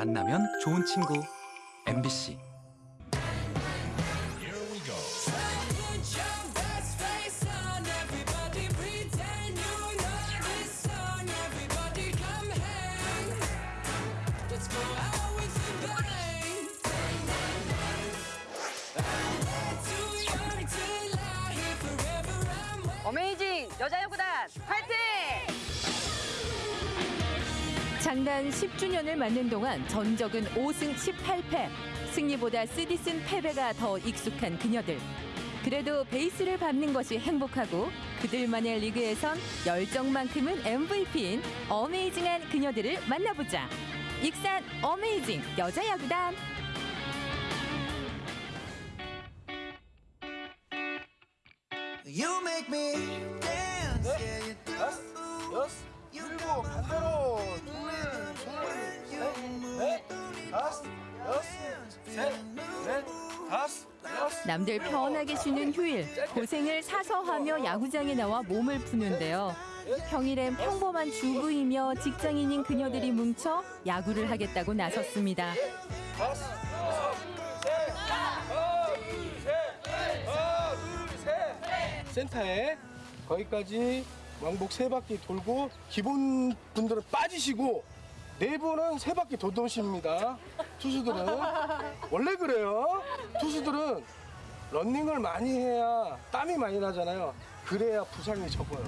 만나면 좋은 친구. MBC 장단 10주년을 맞는 동안 전적은 5승 18패. 승리보다 쓰디쓴 패배가 더 익숙한 그녀들. 그래도 베이스를 밟는 것이 행복하고 그들만의 리그에선 열정만큼은 MVP인 어메이징한 그녀들을 만나보자. 익산 어메이징 여자야구단. 남들 편하게 쉬는 휴일 고생을 사서 하며 야구장에 나와 몸을 푸는데요. 평일엔 평범한 주부이며 직장인인 그녀들이 뭉쳐 야구를 하겠다고 나섰습니다. 센터에 거기까지 왕복 세 바퀴 돌고 기본 분들은 빠지시고 네 분은 세 바퀴 더 도십니다. 투수들은 원래 그래요. 투수들은 런닝을 많이 해야 땀이 많이 나잖아요. 그래야 부상이 적어요.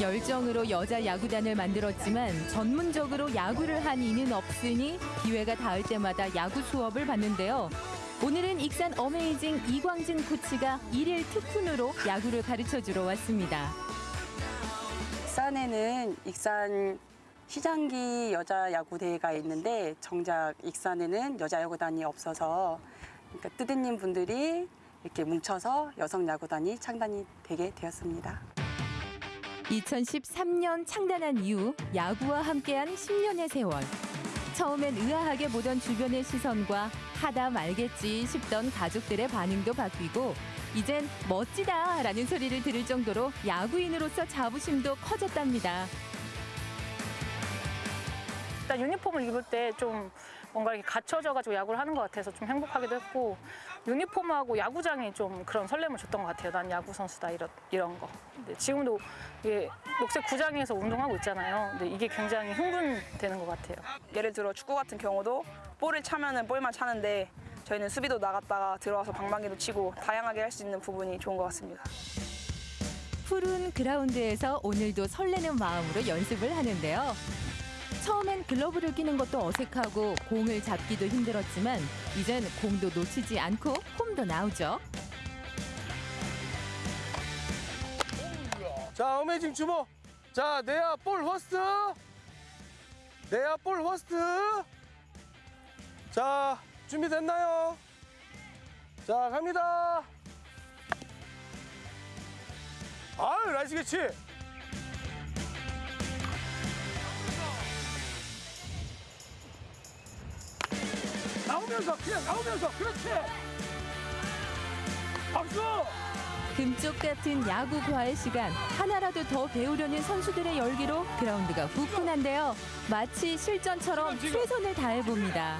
열정으로 여자 야구단을 만들었지만 전문적으로 야구를 한 이는 없으니 기회가 닿을 때마다 야구 수업을 받는데요. 오늘은 익산 어메이징 이광진 코치가 일일 특훈으로 야구를 가르쳐 주러 왔습니다. 익산에는 익산 시장기 여자 야구 대회가 있는데 정작 익산에는 여자 야구단이 없어서 그러니까 뜨드님 분들이 이렇게 뭉쳐서 여성 야구단이 창단이 되게 되었습니다. 2013년 창단한 이후 야구와 함께한 10년의 세월. 처음엔 의아하게 보던 주변의 시선과 하다 말겠지 싶던 가족들의 반응도 바뀌고 이젠 멋지다 라는 소리를 들을 정도로 야구인으로서 자부심도 커졌답니다. 일단 유니폼을 입을 때좀 뭔가 이렇게 갖춰져가지고 야구를 하는 것 같아서 좀 행복하기도 했고 유니폼하고 야구장이 좀 그런 설렘을 줬던 것 같아요. 난 야구 선수다 이런 이런 거. 근데 지금도 이게 녹색 구장에서 운동하고 있잖아요. 근데 이게 굉장히 흥분되는 것 같아요. 예를 들어 축구 같은 경우도 볼을 차면은 볼만 차는데 저희는 수비도 나갔다가 들어와서 방망이도 치고 다양하게 할 수 있는 부분이 좋은 것 같습니다. 푸른 그라운드에서 오늘도 설레는 마음으로 연습을 하는데요. 처음엔 글러브를 끼는 것도 어색하고 공을 잡기도 힘들었지만 이젠 공도 놓치지 않고 폼도 나오죠. 자, amazing 주모. 자, 내야 볼 first. 내야 볼 first. 자, 준비됐나요? 자, 갑니다. 아유, nice catch. 나오면서, 그냥 나오면서. 그렇지. 박수! 금쪽 같은 야구 과외 시간 하나라도 더 배우려는 선수들의 열기로 그라운드가 후끈한데요. 마치 실전처럼 최선을 다해 봅니다.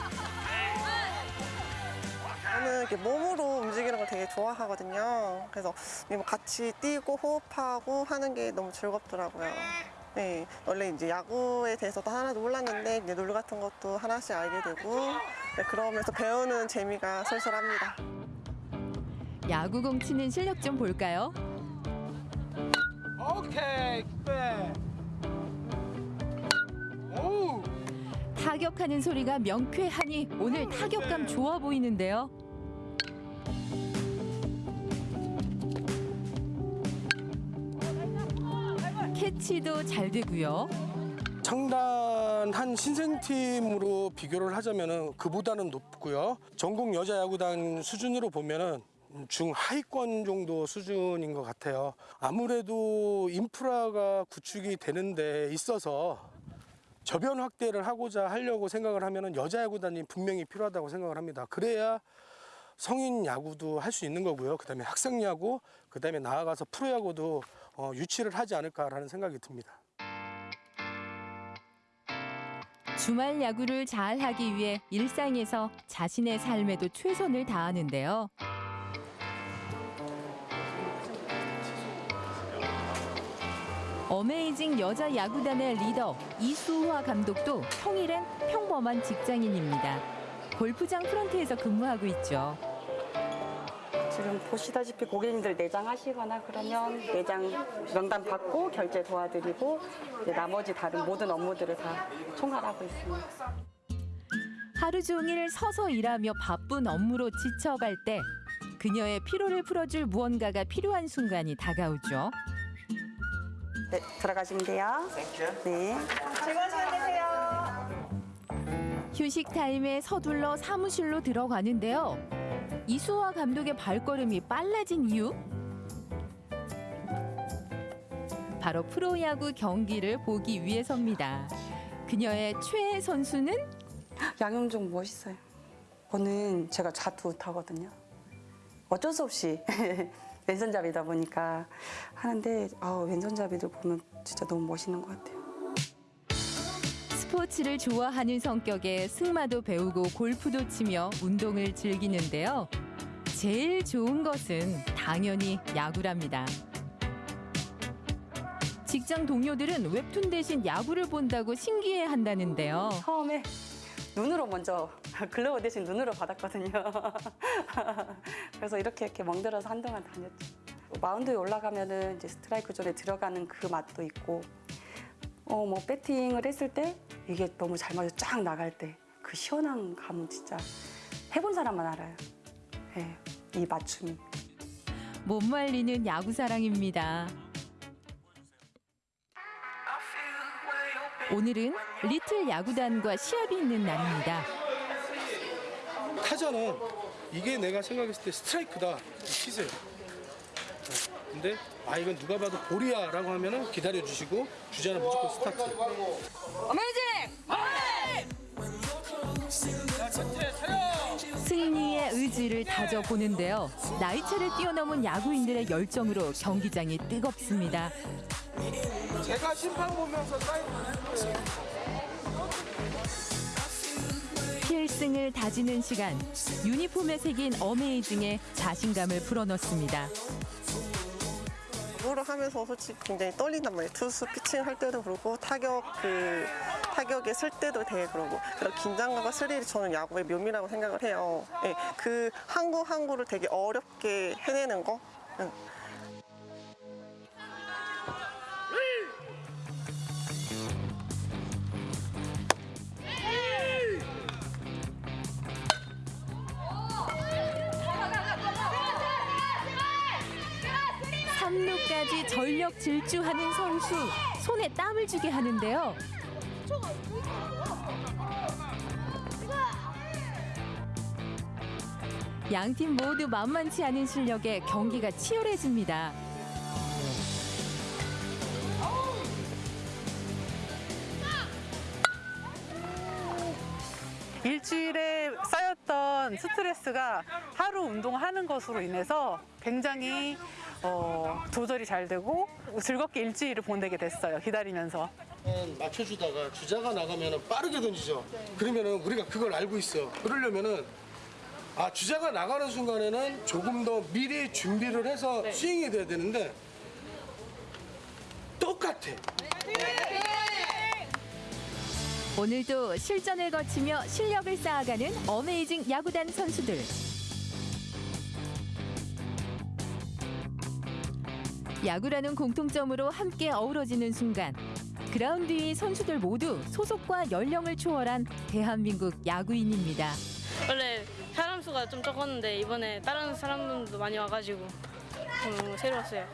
저는 이렇게 몸으로 움직이는 걸 되게 좋아하거든요. 그래서 뭐 같이 뛰고 호흡하고 하는 게 너무 즐겁더라고요. 네, 원래 이제 야구에 대해서도 하나도 몰랐는데 이제 룰 같은 것도 하나씩 알게 되고 네, 그러면서 배우는 재미가 솔솔합니다. 야구공 치는 실력 좀 볼까요? 오케이, 백. 오우. 타격하는 소리가 명쾌하니 오늘 타격감 좋아 보이는데요. 캐치도 잘 되고요. 창단한 신생팀으로 비교를 하자면은 그보다는 높고요. 전국 여자 야구단 수준으로 보면은 중하위권 정도 수준인 것 같아요. 아무래도 인프라가 구축이 되는 데 있어서 저변 확대를 하고자 하려고 생각을 하면은 여자 야구단이 분명히 필요하다고 생각을 합니다. 그래야 성인 야구도 할 수 있는 거고요. 그 다음에 학생 야구, 그 다음에 나아가서 프로 야구도 어, 유치를 하지 않을까라는 생각이 듭니다. 주말 야구를 잘 하기 위해 일상에서 자신의 삶에도 최선을 다하는데요. 어메이징 여자 야구단의 리더 이수화 감독도 평일엔 평범한 직장인입니다. 골프장 프런트에서 근무하고 있죠. 지금 보시다시피 고객님들 내장 하시거나 그러면 내장 명단 받고 결제 도와드리고 이제 나머지 다른 모든 업무들을 다 총괄하고 있습니다. 하루 종일 서서 일하며 바쁜 업무로 지쳐갈 때 그녀의 피로를 풀어줄 무언가가 필요한 순간이 다가오죠. 네, 들어가시면 돼요. 네. 휴식 타임에 서둘러 사무실로 들어가는데요. 이수화 감독의 발걸음이 빨라진 이유? 바로 프로야구 경기를 보기 위해서입니다. 그녀의 최애 선수는 양용종 멋있어요. 저는 제가 자투 타거든요. 어쩔 수 없이 왼손잡이다 보니까 하는데 아, 왼손잡이들 보면 진짜 너무 멋있는 것 같아요. 스포츠를 좋아하는 성격에 승마도 배우고 골프도 치며 운동을 즐기는데요. 제일 좋은 것은 당연히 야구랍니다. 직장 동료들은 웹툰 대신 야구를 본다고 신기해 한다는데요. 처음에 눈으로 먼저 글로브 대신 눈으로 받았거든요. 그래서 이렇게 이렇게 멍들어서 한동안 다녔죠. 마운드에 올라가면은 이제 스트라이크 존에 들어가는 그 맛도 있고, 어 뭐 배팅을 했을 때 이게 너무 잘 맞아 쫙 나갈 때 그 시원한 감은 진짜 해본 사람만 알아요. 예, 이 맞춤이. 못 말리는 야구 사랑입니다. 오늘은 리틀 야구단과 시합이 있는 날입니다. 타자는 이게 내가 생각했을 때 스트라이크다 치세요. 근데 아 이건 누가 봐도 볼이야 라고 하면은 기다려 주시고 주자는 무조건 스타트. 승리의 의지를 다져 보는데요. 나이차를 뛰어넘은 야구인들의 열정으로 경기장이 뜨겁습니다. 제가 심판 보면서 사인 필승을 다지는 시간. 유니폼에 새긴 어메이징에 자신감을 불어넣습니다. 야구를 하면서 솔직히 굉장히 떨린단 말이에요. 투수 피칭 할 때도 그렇고 타격 그 타격에 쓸 때도 되게 그러고 그런 긴장감과 스릴이 저는 야구의 묘미라고 생각을 해요. 예, 그한구한 구를 되게 어렵게 해내는 거. 응. 삼루까지 전력 질주하는 선수. 손에 땀을 주게 하는데요. 양팀 모두 만만치 않은 실력에 경기가 치열해집니다. 일주일에 쌓였던 스트레스가 하루 운동하는 것으로 인해서 굉장히 어, 조절이 잘 되고 즐겁게 일주일을 보내게 됐어요. 기다리면서. 맞춰주다가 주자가 나가면 빠르게 던지죠. 그러면은 우리가 그걸 알고 있어. 그러려면은 아 주자가 나가는 순간에는 조금 더 미리 준비를 해서 스윙이 돼야 되는데 똑같아. 오늘도 실전을 거치며 실력을 쌓아가는 어메이징 야구단 선수들. 야구라는 공통점으로 함께 어우러지는 순간 그라운드 위 선수들 모두 소속과 연령을 초월한 대한민국 야구인입니다. 원래 사람 수가 좀 적었는데 이번에 다른 사람들도 많이 와가지고 너무 새로웠어요.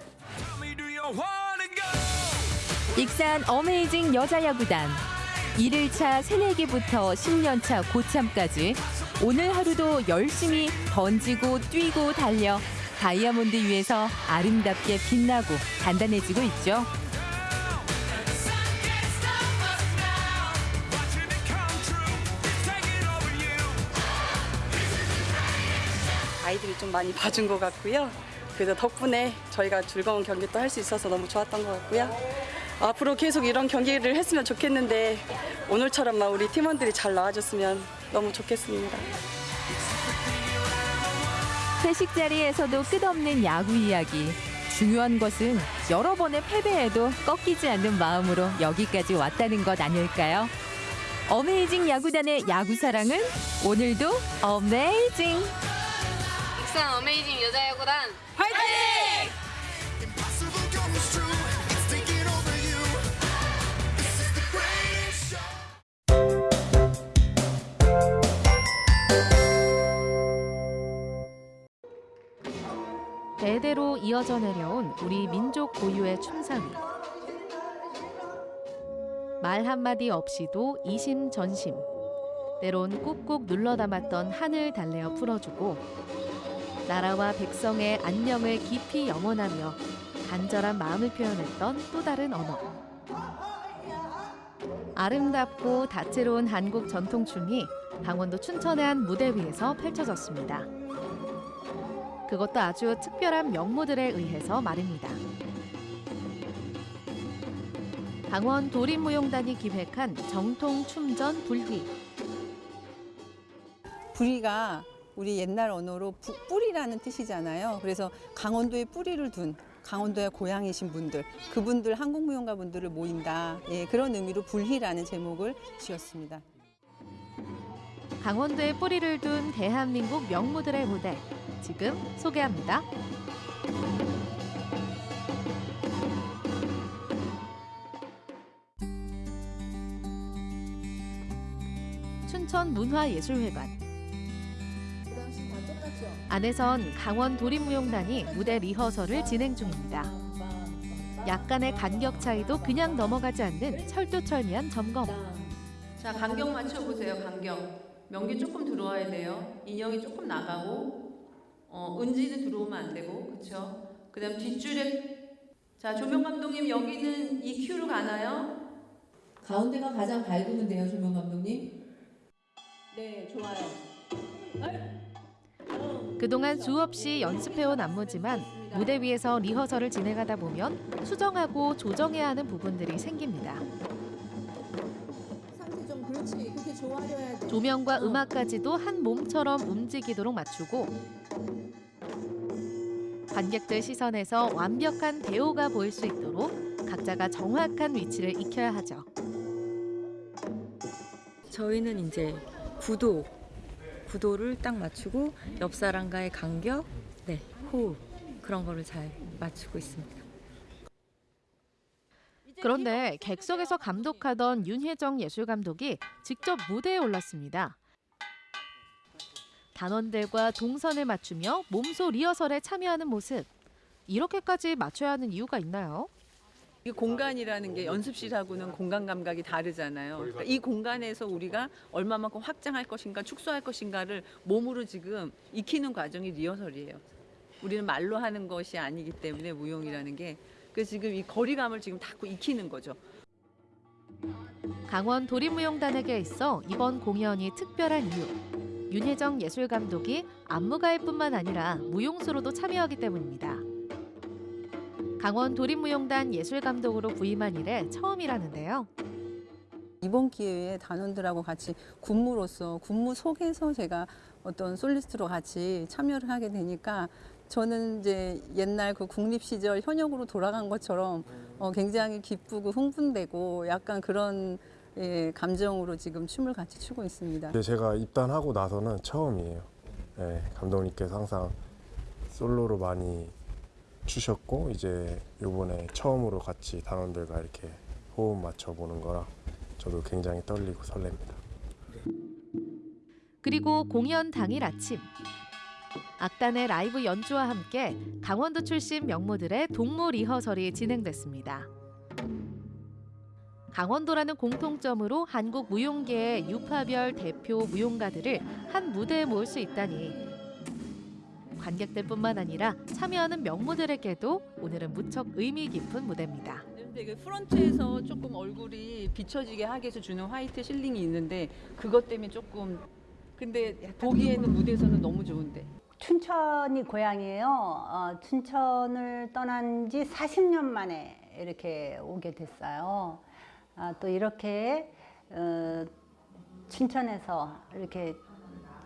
익산 어메이징 여자 야구단 1일차 새내기부터 10년차 고참까지 오늘 하루도 열심히 던지고 뛰고 달려 다이아몬드 위에서 아름답게 빛나고 단단해지고 있죠. 아이들이 좀 많이 봐준 것 같고요. 그래서 덕분에 저희가 즐거운 경기 또할수 있어서 너무 좋았던 것 같고요. 앞으로 계속 이런 경기를 했으면 좋겠는데 오늘처럼만 우리 팀원들이 잘 나와줬으면 너무 좋겠습니다. 회식 자리에서도 끝없는 야구 이야기. 중요한 것은 여러 번의 패배에도 꺾이지 않는 마음으로 여기까지 왔다는 것 아닐까요? 어메이징 야구단의 야구 사랑은 오늘도 어메이징! 익산 어메이징 여자야구단 Impossible 대대로 이어져 내려온 우리 민족 고유의 춤사위. 말 한마디 없이도 이심전심. 때론 꾹꾹 눌러 담았던 한을 달래어 풀어주고 나라와 백성의 안녕을 깊이 염원하며 간절한 마음을 표현했던 또 다른 언어. 아름답고 다채로운 한국 전통춤이 강원도 춘천의 한 무대 위에서 펼쳐졌습니다. 그것도 아주 특별한 명무들에 의해서 말입니다. 강원 도림무용단이 기획한 정통 춤전 불휘. 부리가 우리 옛날 언어로 부- 뿌리라는 뜻이잖아요. 그래서 강원도에 뿌리를 둔 강원도의 고향이신 분들, 그분들 한국무용가 분들을 모인다. 예, 그런 의미로 불희라는 제목을 지었습니다. 강원도에 뿌리를 둔 대한민국 명무들의 무대. 지금 소개합니다. 춘천 문화예술회관. 안에선 강원 도림무용단이 무대 리허설을 진행 중입니다. 약간의 간격 차이도 그냥 넘어가지 않는 철두철미한 점검. 자, 간격 맞춰보세요, 간격. 명기 조금 들어와야 돼요. 인형이 조금 나가고, 어, 은지는 들어오면 안 되고, 그쵸? 그 다음 뒷줄에, 자, 조명 감독님, 여기는 EQ로 가나요? 가운데가 가장 밝으면 돼요, 조명 감독님. 네, 좋아요. 그동안 수없이 연습해온 안무지만 무대 위에서 리허설을 진행하다 보면 수정하고 조정해야 하는 부분들이 생깁니다. 조명과 음악까지도 한 몸처럼 움직이도록 맞추고 관객들 시선에서 완벽한 대오가 보일 수 있도록 각자가 정확한 위치를 익혀야 하죠. 저희는 이제 구도, 구도를 딱 맞추고 옆 사람과의 간격, 네, 호흡 그런 거를 잘 맞추고 있습니다. 그런데 객석에서 감독하던 윤혜정 예술감독이 직접 무대에 올랐습니다. 단원들과 동선을 맞추며 몸소 리허설에 참여하는 모습. 이렇게까지 맞춰야 하는 이유가 있나요? 이 공간이라는 게 연습실하고는 공간 감각이 다르잖아요. 그러니까 이 공간에서 우리가 얼마만큼 확장할 것인가, 축소할 것인가를 몸으로 지금 익히는 과정이 리허설이에요. 우리는 말로 하는 것이 아니기 때문에 무용이라는 게 그래서 지금 이 거리감을 지금 자꾸 익히는 거죠. 강원 도림무용단에게 있어 이번 공연이 특별한 이유. 윤혜정 예술감독이 안무가일 뿐만 아니라 무용수로도 참여하기 때문입니다. 강원 도림무용단 예술감독으로 부임한 이래 처음이라는데요. 이번 기회에 단원들하고 같이 군무로서 군무 속에서 제가 어떤 솔리스트로 같이 참여를 하게 되니까 저는 이제 옛날 그 국립 시절 현역으로 돌아간 것처럼 어, 굉장히 기쁘고 흥분되고 약간 그런 예, 감정으로 지금 춤을 같이 추고 있습니다. 근데 제가 입단하고 나서는 처음이에요. 네, 감독님께서 항상 솔로로 많이 주셨고 이제 이번에 처음으로 같이 단원들과 이렇게 호흡 맞춰 보는 거라 저도 굉장히 떨리고 설렙니다. 그리고 공연 당일 아침 악단의 라이브 연주와 함께 강원도 출신 명무들의 동무 리허설이 진행됐습니다. 강원도라는 공통점으로 한국 무용계의 유파별 대표 무용가들을 한 무대에 모을 수 있다니 관객들뿐만 아니라 참여하는 명무들에게도 오늘은 무척 의미 깊은 무대입니다. 근데 그 프런트에서 조금 얼굴이 비춰지게 하기 위해서 주는 화이트 실링이 있는데 그것 때문에 조금 근데 보기에는 무대에서는 너무 좋은데 춘천이 고향이에요. 어, 춘천을 떠난 지 40년 만에 이렇게 오게 됐어요. 아, 또 이렇게 어, 춘천에서 이렇게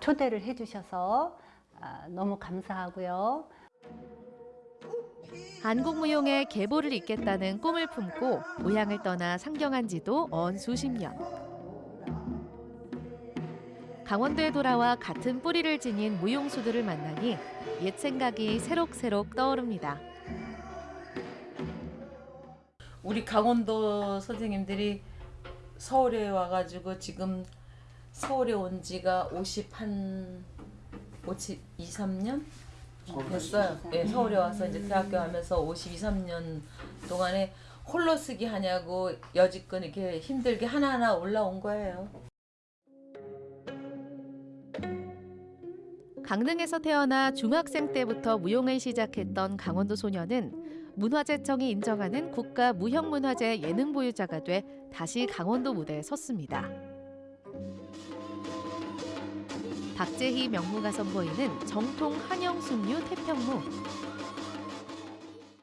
초대를 해주셔서 아, 너무 감사하고요. 한국무용의 계보를 잇겠다는 꿈을 품고 고향을 떠나 상경한 지도 언 수십 년. 강원도에 돌아와 같은 뿌리를 지닌 무용수들을 만나니 옛 생각이 새록새록 떠오릅니다. 우리 강원도 선생님들이 서울에 와가지고 지금 서울에 온 지가 50한 50, 2, 3년 됐어요. 예, 서울에 와서 이제 대학교 하면서 52, 3년 동안에 홀로 쓰기 하냐고 여지껏 이렇게 힘들게 하나하나 올라온 거예요. 강릉에서 태어나 중학생 때부터 무용을 시작했던 강원도 소녀는 문화재청이 인정하는 국가 무형문화재 예능 보유자가 돼 다시 강원도 무대에 섰습니다. 박재희 명무가 선보이는 정통 한영숙류 태평무.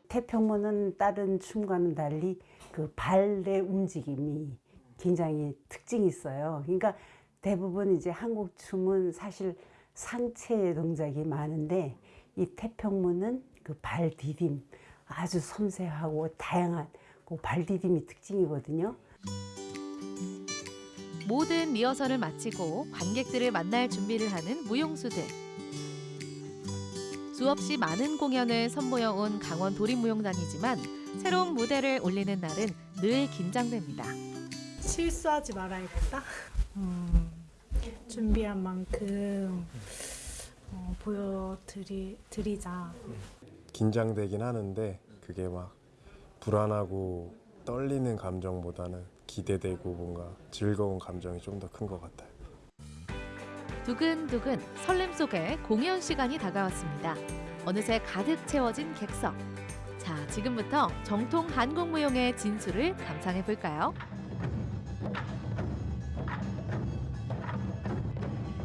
태평무는 다른 춤과는 달리 그 발의 움직임이 굉장히 특징이 있어요. 그러니까 대부분 이제 한국 춤은 사실 상체 동작이 많은데 이 태평무는 그 발 디딤 아주 섬세하고 다양한 그 발 디딤이 특징이거든요. 모든 리허설을 마치고 관객들을 만날 준비를 하는 무용수들. 수없이 많은 공연을 선보여 온 강원 도립무용단이지만 새로운 무대를 올리는 날은 늘 긴장됩니다. 실수하지 말아야겠다. 음, 준비한 만큼 어, 보여드리자. 긴장되긴 하는데 그게 막 불안하고 떨리는 감정보다는 기대되고 뭔가 즐거운 감정이 좀 더 큰 것 같아요. 두근두근 설렘 속에 공연 시간이 다가왔습니다. 어느새 가득 채워진 객석. 자, 지금부터 정통 한국 무용의 진수를 감상해 볼까요?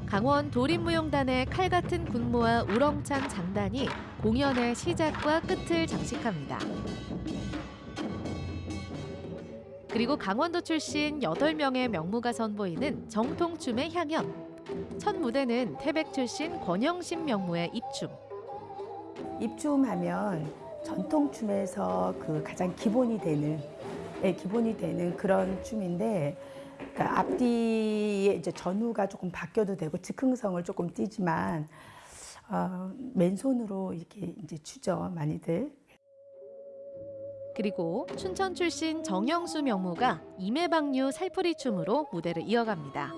강원 도립무용단의 칼 같은 군무와 우렁찬 장단이 공연의 시작과 끝을 장식합니다. 그리고 강원도 출신 8명의 명무가 선보이는 정통춤의 향연. 첫 무대는 태백 출신 권영심 명무의 입춤. 입춤하면 전통춤에서 그 가장 기본이 되는 예, 기본이 되는 그런 춤인데 그러니까 앞뒤에 이제 전후가 조금 바뀌어도 되고 즉흥성을 조금 띠지만 어, 맨손으로 이렇게 이제 추죠 많이들. 그리고 춘천 출신 정영수 명무가 임해방류 살풀이 춤으로 무대를 이어갑니다.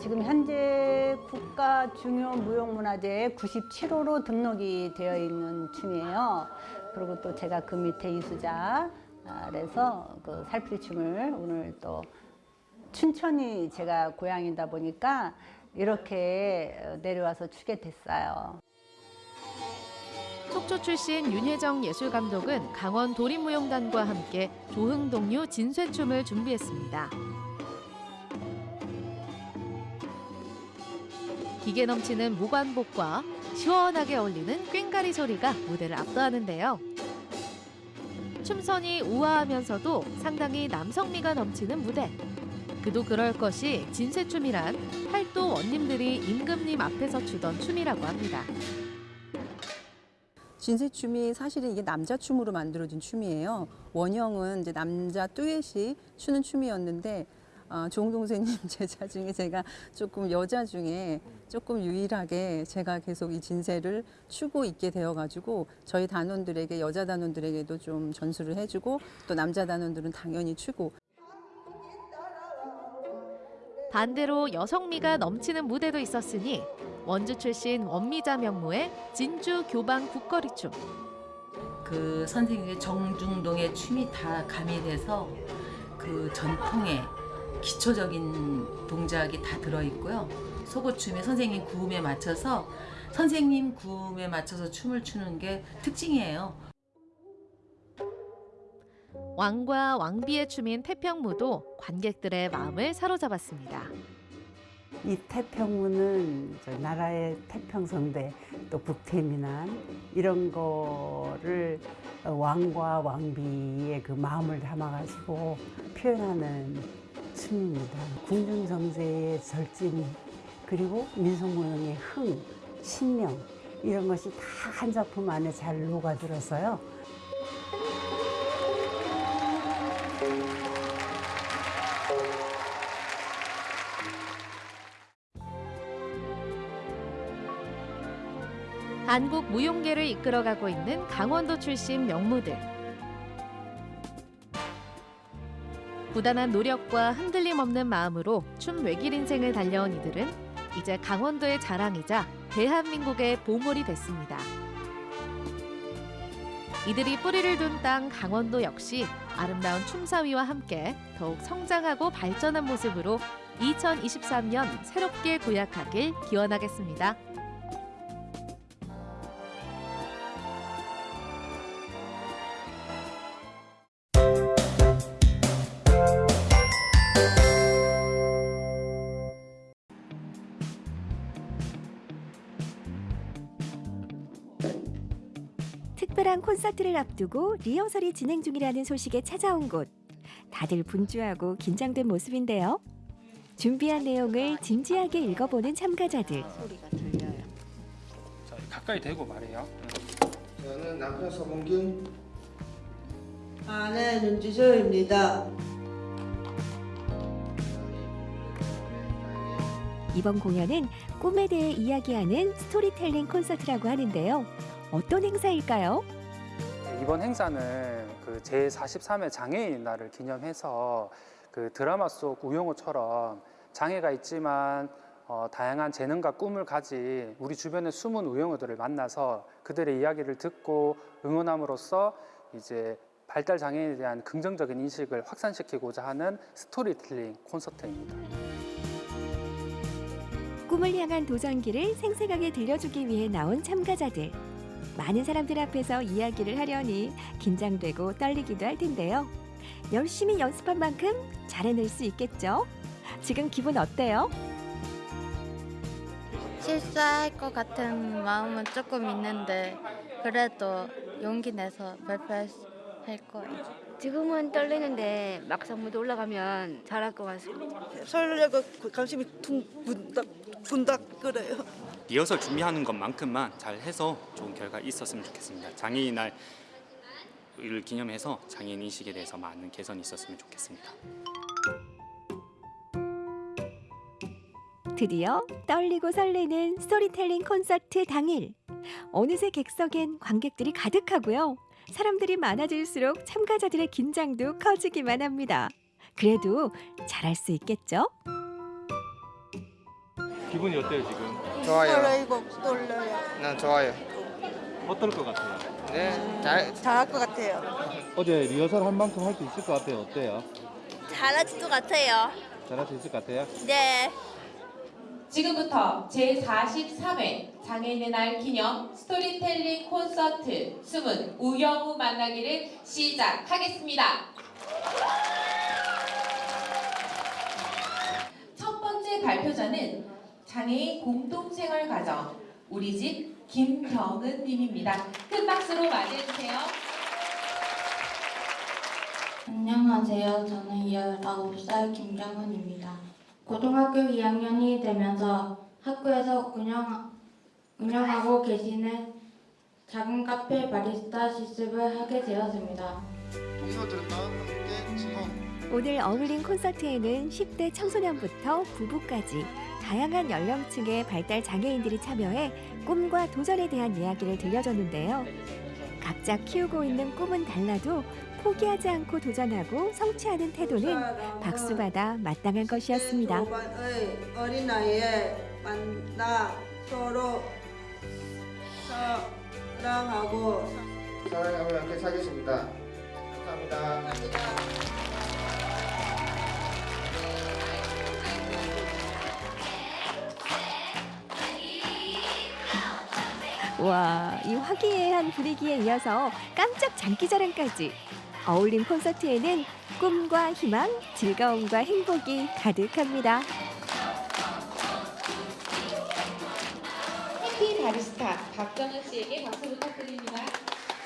지금 현재 국가 중요 무형문화재 97호로 등록이 되어 있는 춤이에요. 그리고 또 제가 그 밑에 이수자 그래서 그 살풀이 춤을 오늘 또 춘천이 제가 고향이다 보니까 이렇게 내려와서 추게 됐어요. 속초 출신 윤혜정 예술감독은 강원 도립무용단과 함께 조흥동류 진쇠춤을 준비했습니다. 기계 넘치는 무관복과 시원하게 어울리는 꽹가리 소리가 무대를 압도하는데요. 춤선이 우아하면서도 상당히 남성미가 넘치는 무대. 그도 그럴 것이 진쇠춤이란 팔도 원님들이 임금님 앞에서 추던 춤이라고 합니다. 진세춤이 사실은 이게 남자 춤으로 만들어진 춤이에요. 원형은 이제 남자 듀엣이 추는 춤이었는데 어, 조홍동생님 제자 중에 제가 조금 여자 중에 조금 유일하게 제가 계속 이 진세를 추고 있게 되어가지고 저희 단원들에게 여자 단원들에게도 좀 전수를 해주고 또 남자 단원들은 당연히 추고 반대로 여성미가 넘치는 무대도 있었으니 원주 출신 원미자 명무의 진주 교방 국거리춤. 그 선생님의 정중동의 춤이 다 가미돼서 그 전통의 기초적인 동작이 다 들어있고요. 속옷춤에 선생님 구음에 맞춰서 선생님 구음에 맞춰서 춤을 추는 게 특징이에요. 왕과 왕비의 춤인 태평무도 관객들의 마음을 사로잡았습니다. 이 태평무는 저 나라의 태평성대 또 북태민안 이런 거를 어, 왕과 왕비의 그 마음을 담아가지고 표현하는 춤입니다. 궁중정세의 절진 그리고 민속무용의 흥, 신명 이런 것이 다 한 작품 안에 잘 녹아들어서요. 한국 무용계를 이끌어가고 있는 강원도 출신 명무들. 부단한 노력과 흔들림 없는 마음으로 춤 외길 인생을 달려온 이들은 이제 강원도의 자랑이자 대한민국의 보물이 됐습니다. 이들이 뿌리를 둔 땅 강원도 역시 아름다운 춤사위와 함께 더욱 성장하고 발전한 모습으로 2023년 새롭게 도약하길 기원하겠습니다. 특별한 콘서트를 앞두고 리허설이 진행 중이라는 소식에 찾아온 곳. 다들 분주하고 긴장된 모습인데요. 준비한 내용을 진지하게 읽어보는 참가자들. 자, 가까이 대고 말해요. 저는 남편 서봉균 아내 윤지소입니다. 이번 공연은 꿈에 대해 이야기하는 스토리텔링 콘서트라고 하는데요. 어떤 행사일까요? 이번 행사는 그 제43회 장애인 날을 기념해서 그 드라마 속 우영우처럼 장애가 있지만 어, 다양한 재능과 꿈을 가진 우리 주변의 숨은 우영우들을 만나서 그들의 이야기를 듣고 응원함으로써 이제 발달 장애인에 대한 긍정적인 인식을 확산시키고자 하는 스토리텔링 콘서트입니다. 꿈을 향한 도전기를 생생하게 들려주기 위해 나온 참가자들. 많은 사람들 앞에서 이야기를 하려니 긴장되고 떨리기도 할 텐데요. 열심히 연습한 만큼 잘해낼 수 있겠죠? 지금 기분 어때요? 실수할 것 같은 마음은 조금 있는데 그래도 용기 내서 발표할 거예요. 지금은 떨리는데 막상 무대 올라가면 잘할 것 같습니다. 설레고 가슴이 둥 분닥 분닥 끓어요. 리허설 준비하는 것만큼만 잘 해서 좋은 결과 있었으면 좋겠습니다. 장애인 날을 기념해서 장애인 인식에 대해서 많은 개선이 있었으면 좋겠습니다. 드디어 떨리고 설레는 스토리텔링 콘서트 당일. 어느새 객석엔 관객들이 가득하고요. 사람들이 많아질수록 참가자들의 긴장도 커지기만 합니다. 그래도 잘할 수 있겠죠? 기분이 어때요 지금? 좋아요. 설레고 떨려요. 난 좋아요. 어떨 것 같아요? 네, 잘 잘할 것 같아요. 어제 리허설 한 만큼 할 수 있을 것 같아요. 어때요? 잘할 것 같아요. 잘할 수 있을 것 같아요? 네. 지금부터 제43회 장애인의 날 기념 스토리텔링 콘서트 숨은 우영우 만나기를 시작하겠습니다. 첫 번째 발표자는 장애인 공동생활 과정 우리 집 김경은 님입니다. 큰 박수로 맞이해주세요. 안녕하세요. 저는 19살 김정은입니다. 고등학교 2학년이 되면서 학교에서 운영, 운영하고 계시는 작은 카페 바리스타 실습을 하게 되었습니다. 동료들과 함께 즐거운 오늘 어울린 콘서트에는 10대 청소년부터 부부까지 다양한 연령층의 발달 장애인들이 참여해 꿈과 도전에 대한 이야기를 들려줬는데요. 각자 키우고 있는 꿈은 달라도 포기하지 않고 도전하고 성취하는 태도는 박수받아 마땅한 것이었습니다. 의 어린 나이에 만나 서로 사랑하고 사랑하며 함께 살겠습니다. 감사합니다. 와, 이 화기애애한 분위기에 이어서 깜짝 장기자랑까지. 어울린 콘서트에는 꿈과 희망, 즐거움과 행복이 가득합니다. 해피 바리스타 박정은 씨에게 박수 부탁드립니다.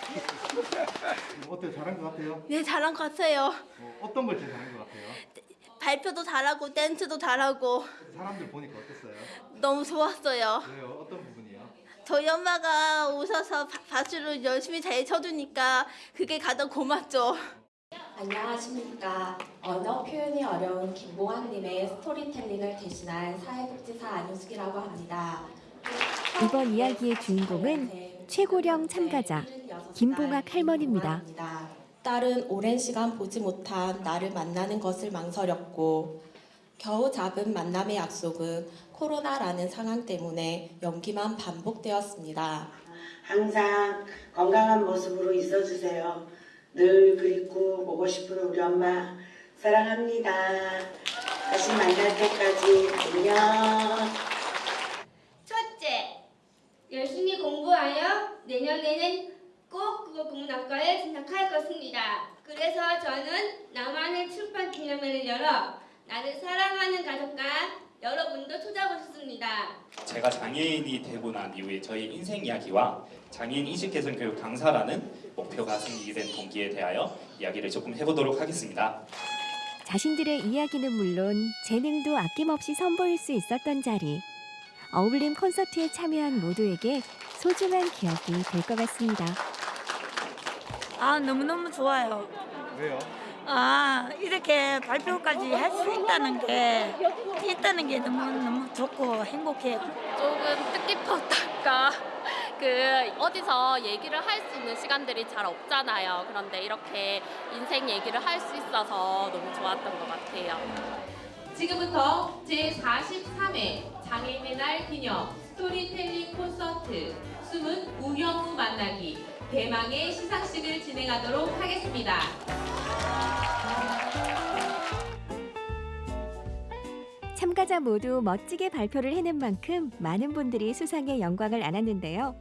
어때 잘한 것 같아요? 네, 잘한 것 같아요. 어, 어떤 걸 제일 잘한 것 같아요? 발표도 잘하고 댄스도 잘하고 사람들 보니까 어땠어요? 너무 좋았어요. 왜요? 어떤? 저희 엄마가 오셔서 바- 박수를 열심히 잘 쳐주니까 그게 가장 고맙죠. 안녕하십니까. 언어 표현이 어려운 김보환님의 스토리텔링을 대신한 사회복지사 안효숙이라고 합니다. 이번 이야기의 주인공은 최고령 참가자 김봉학 할머니입니다. 딸은 오랜 시간 보지 못한 나를 만나는 것을 망설였고 겨우 잡은 만남의 약속은 코로나라는 상황 때문에 연기만 반복되었습니다. 항상 건강한 모습으로 있어주세요. 늘 그립고 보고 싶은 우리 엄마 사랑합니다. 다시 만날 때까지 안녕. 첫째, 열심히 공부하여 내년에는 꼭 국어국문학과에 진학할 것입니다. 그래서 저는 나만의 출판 기념회를 열어 나를 사랑하는 가족과 여러분도 찾아보고 싶습니다. 제가 장애인이 되고 난 이후에 저희 인생 이야기와 장애인 인식 개선 교육 강사라는 목표가 생기게 된 동기에 대하여 이야기를 조금 해보도록 하겠습니다. 자신들의 이야기는 물론 재능도 아낌없이 선보일 수 있었던 자리. 어울림 콘서트에 참여한 모두에게 소중한 기억이 될 것 같습니다. 아 너무너무 좋아요. 왜요? 아 이렇게 발표까지 할 수 있다는 게 있다는 게 너무 너무 좋고 행복해요. 조금 뜻깊었달까 그 어디서 얘기를 할 수 있는 시간들이 잘 없잖아요. 그런데 이렇게 인생 얘기를 할 수 있어서 너무 좋았던 것 같아요. 지금부터 제43회 장애인의 날 기념 스토리텔링 콘서트 숨은 우영우 만나기 대망의 시상식을 진행하도록 하겠습니다. 참가자 모두 멋지게 발표를 해낸 만큼 많은 분들이 수상의 영광을 안았는데요.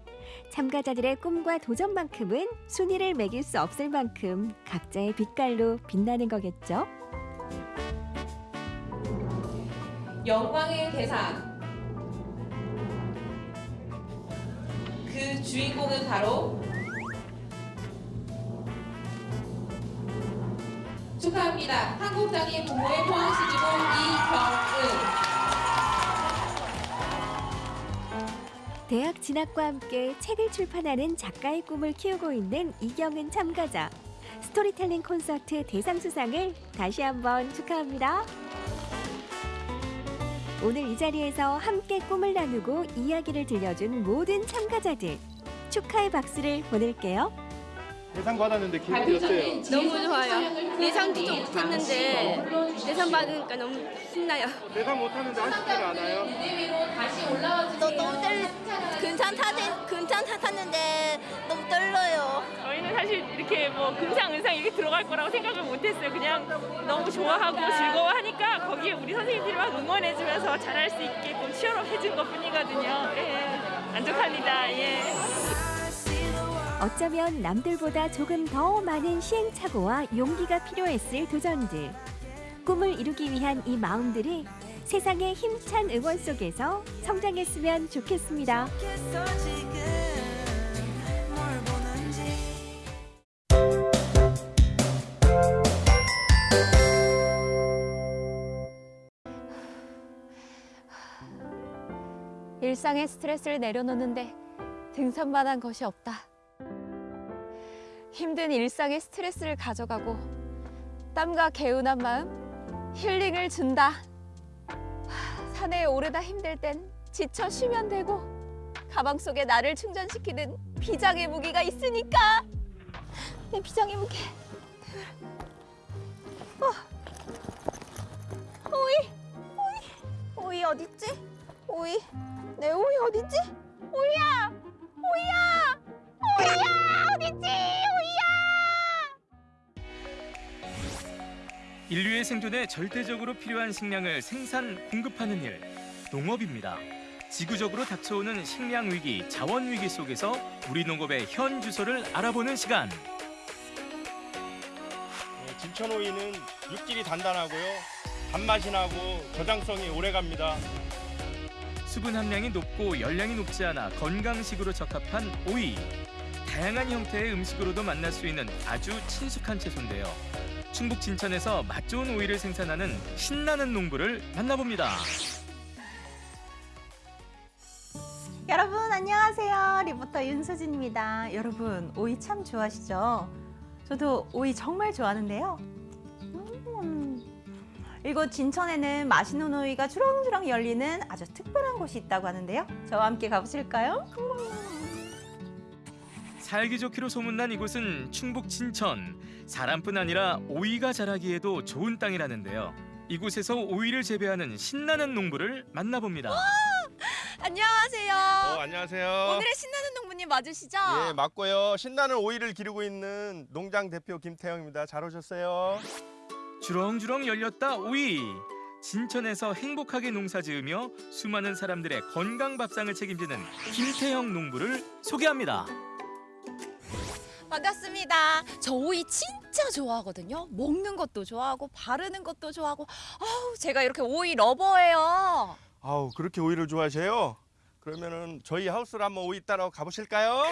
참가자들의 꿈과 도전만큼은 순위를 매길 수 없을 만큼 각자의 빛깔로 빛나는 거겠죠. 영광의 대상 그 주인공은 바로 축하합니다. 한국장애 부모의 포항시지구 이경은 대학 진학과 함께 책을 출판하는 작가의 꿈을 키우고 있는 이경은 참가자. 스토리텔링 콘서트 대상 수상을 다시 한번 축하합니다. 오늘 이 자리에서 함께 꿈을 나누고 이야기를 들려준 모든 참가자들 축하의 박수를 보낼게요. 대상 받았는데 기분이 어때요? 너무 좋아요. 예상치도 못했는데 대상 받으니까 너무 신나요. 대상 못하는데 아쉽지는 않아요? 다시 올라와 너 너무 떨 근찮다 근찮탔는데 너무 떨려요. 저희는 사실 이렇게 뭐 금상 은상 이렇게 들어갈 거라고 생각을 못했어요. 그냥 너무 좋아하고 즐거워하니까 거기에 우리 선생님들이 막 응원해주면서 잘할 수 있게끔 치열해준 것뿐이거든요. 예, 만족합니다. 예. 어쩌면 남들보다 조금 더 많은 시행착오와 용기가 필요했을 도전들. 꿈을 이루기 위한 이 마음들이 세상의 힘찬 응원 속에서 성장했으면 좋겠습니다. 일상의 스트레스를 내려놓는데 등산만한 것이 없다. 힘든 일상의 스트레스를 가져가고 땀과 개운한 마음 힐링을 준다. 하, 산에 오르다 힘들 땐 지쳐 쉬면 되고 가방 속에 나를 충전시키는 비장의 무기가 있으니까. 내 비장의 무기. 어. 오이 오이. 오이 어딨지? 오이. 내 오이 어딨지? 오이야! 오이야! 오이야! 어딨지 인류의 생존에 절대적으로 필요한 식량을 생산, 공급하는 일, 농업입니다. 지구적으로 닥쳐오는 식량 위기, 자원 위기 속에서 우리 농업의 현 주소를 알아보는 시간. 네, 진천오이는 육질이 단단하고요. 단맛이 나고 저장성이 오래갑니다. 수분 함량이 높고 열량이 높지 않아 건강식으로 적합한 오이. 다양한 형태의 음식으로도 만날 수 있는 아주 친숙한 채소인데요. 충북 진천에서 맛 좋은 오이를 생산하는 신나는 농부를 만나봅니다. 여러분 안녕하세요. 리포터 윤수진입니다. 여러분 오이 참 좋아하시죠? 저도 오이 정말 좋아하는데요. 음, 이곳 진천에는 맛있는 오이가 주렁주렁 열리는 아주 특별한 곳이 있다고 하는데요. 저와 함께 가보실까요? 살기 좋기로 소문난 이곳은 충북 진천. 사람뿐 아니라 오이가 자라기에도 좋은 땅이라는데요. 이곳에서 오이를 재배하는 신나는 농부를 만나봅니다. 안녕하세요. 어, 안녕하세요. 오늘의 신나는 농부님 맞으시죠? 예, 맞고요. 신나는 오이를 기르고 있는 농장 대표 김태형입니다. 잘 오셨어요. 주렁주렁 열렸다 오이. 진천에서 행복하게 농사지으며 수많은 사람들의 건강 밥상을 책임지는 김태형 농부를 소개합니다. 반갑습니다. 저 오이 진짜 좋아하거든요. 먹는 것도 좋아하고 바르는 것도 좋아하고 아우 제가 이렇게 오이 러버예요. 아우 그렇게 오이를 좋아하세요? 그러면은 저희 하우스로 한번 오이 따러 가보실까요?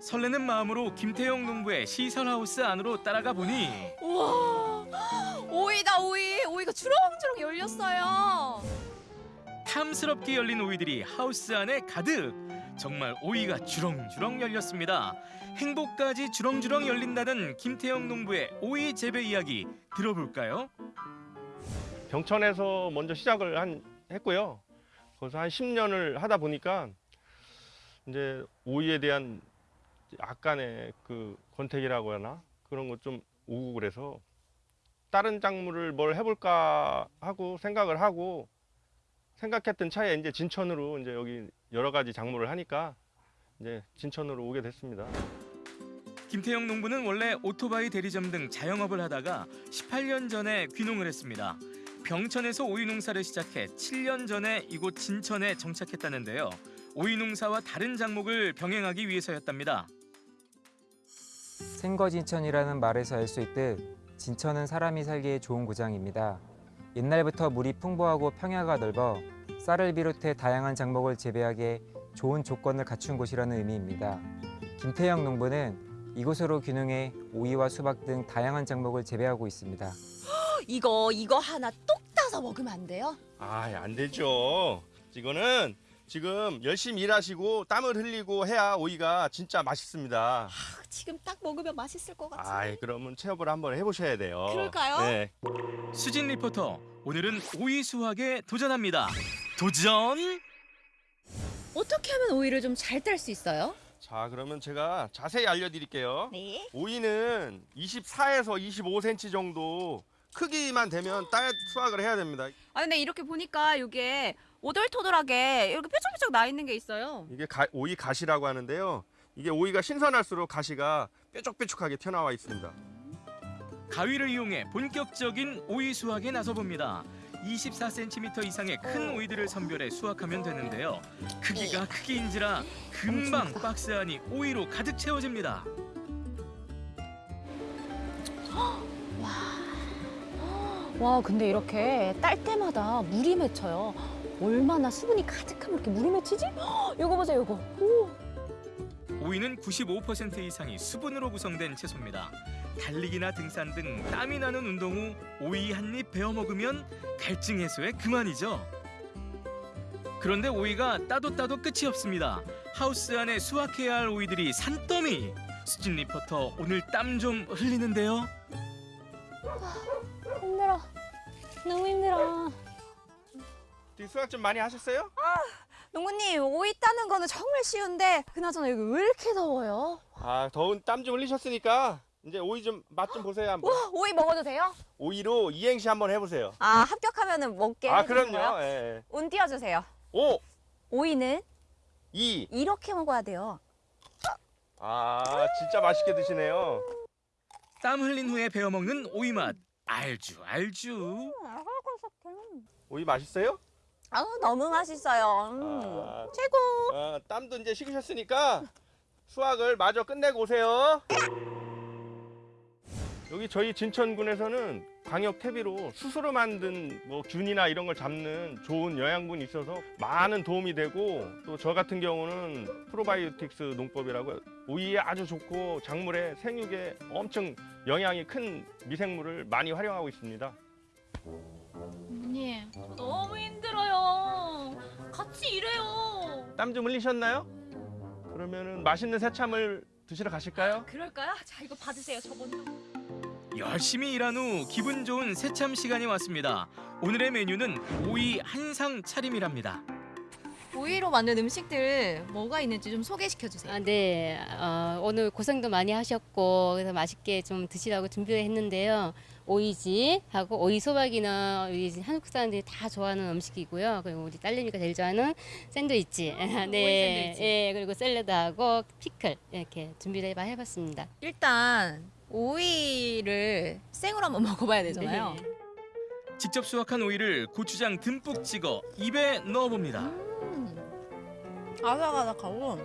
설레는 마음으로 김태형 농부의 시설 하우스 안으로 따라가 보니 우와 오이다 오이 오이가 주렁주렁 열렸어요. 탐스럽게 열린 오이들이 하우스 안에 가득. 정말 오이가 주렁주렁 열렸습니다. 행복까지 주렁주렁 열린다는 김태형 농부의 오이 재배 이야기 들어볼까요? 병천에서 먼저 시작을 한 했고요. 거기서 한 10년을 하다 보니까 이제 오이에 대한 약간의 그 권태기라고 하나 그런 거좀 오고 그래서 다른 작물을 뭘 해볼까 하고 생각을 하고 생각했던 차에 이제 진천으로 이제 여기 여러 가지 작물을 하니까 이제 진천으로 오게 됐습니다. 김태형 농부는 원래 오토바이 대리점 등 자영업을 하다가 18년 전에 귀농을 했습니다. 병천에서 오이 농사를 시작해 7년 전에 이곳 진천에 정착했다는데요. 오이 농사와 다른 작목을 병행하기 위해서였답니다. 생거진천이라는 말에서 알 수 있듯 진천은 사람이 살기에 좋은 고장입니다. 옛날부터 물이 풍부하고 평야가 넓어 쌀을 비롯해 다양한 작목을 재배하기에 좋은 조건을 갖춘 곳이라는 의미입니다. 김태형 농부는 이곳으로 귀농해 오이와 수박 등 다양한 작목을 재배하고 있습니다. 이거 이거 하나 똑 따서 먹으면 안 돼요? 아, 안 되죠. 이거는 지금 열심히 일하시고 땀을 흘리고 해야 오이가 진짜 맛있습니다. 지금 딱 먹으면 맛있을 것 같은데. 아, 그러면 체험을 한번 해보셔야 돼요. 그럴까요? 네. 수진 리포터 오늘은 오이 수확에 도전합니다. 도전! 어떻게 하면 오이를 좀 잘 딸 수 있어요? 자, 그러면 제가 자세히 알려드릴게요. 네. 오이는 24에서 25cm 정도 크기만 되면 딸 수확을 해야 됩니다. 아 근데 이렇게 보니까 이게 오돌토돌하게 이렇게 뾰족뾰족 나 있는 게 있어요. 이게 가- 오이 가시라고 하는데요. 이게 오이가 신선할수록 가시가 뾰족뾰족하게 튀어나와 있습니다. 가위를 이용해 본격적인 오이 수확에 나서 봅니다. 24cm 이상의 큰 오이들을 선별해 수확하면 되는데요. 크기가 크기인지라 금방 박스 안이 오이로 가득 채워집니다. 와 근데 이렇게 딸 때마다 물이 맺혀요. 얼마나 수분이 가득하면 이렇게 물이 맺히지? 헉, 이거 보세요 이거. 오. 오이는 95% 이상이 수분으로 구성된 채소입니다. 달리기나 등산 등 땀이 나는 운동 후 오이 한 입 베어 먹으면 갈증 해소에 그만이죠. 그런데 오이가 따도 따도 끝이 없습니다. 하우스 안에 수확해야 할 오이들이 산더미. 수진 리포터 오늘 땀 좀 흘리는데요. 힘들어. 너무 힘들어. 수확 좀 많이 하셨어요? 농구님 오이 따는 거는 정말 쉬운데 그나저나 여기 왜 이렇게 더워요? 아, 더운 땀 좀 흘리셨으니까 이제 오이 좀 맛 좀 보세요 한번. 와 오이 먹어도 돼요? 오이로 이행시 한번 해보세요. 아 합격하면은 먹게 아, 그럼요. 예, 예. 운 띄워주세요. 오, 오이는 이. 이렇게 먹어야 돼요. 아, 진짜 맛있게 드시네요. 땀 흘린 후에 베어 먹는 오이 맛 알주 알주. 오이 맛있어요? 아 너무 맛있어요. 음. 아, 최고. 아, 땀도 이제 식으셨으니까 수확을 마저 끝내고 오세요. 여기 저희 진천군에서는 광역 퇴비로 스스로 만든 뭐 균이나 이런 걸 잡는 좋은 영양분이 있어서 많은 도움이 되고 또 저 같은 경우는 프로바이오틱스 농법이라고 오이에 아주 좋고 작물의 생육에 엄청 영향이 큰 미생물을 많이 활용하고 있습니다. 저 너무 힘들어요. 같이 일해요. 땀 좀 흘리셨나요? 그러면은 맛있는 새참을 드시러 가실까요? 그럴까요? 자 이거 받으세요. 저 먼저. 열심히 일한 후 기분 좋은 새참 시간이 왔습니다. 오늘의 메뉴는 오이 한상 차림이랍니다. 오이로 만든 음식들 뭐가 있는지 좀 소개시켜 주세요. 아, 네. 어, 오늘 고생도 많이 하셨고 그래서 맛있게 좀 드시라고 준비를 했는데요. 오이지하고 오이 소박이는 우리 한국 사람들이 다 좋아하는 음식이고요. 그리고 우리 딸내미가 제일 좋아하는 샌드위치. 네. 샌드위치. 예, 그리고 샐러드하고 피클 이렇게 준비를 해봐 해봤습니다. 일단 오이를 생으로 한번 먹어봐야 되잖아요. 네. 직접 수확한 오이를 고추장 듬뿍 찍어 입에 넣어봅니다. 아삭아삭하고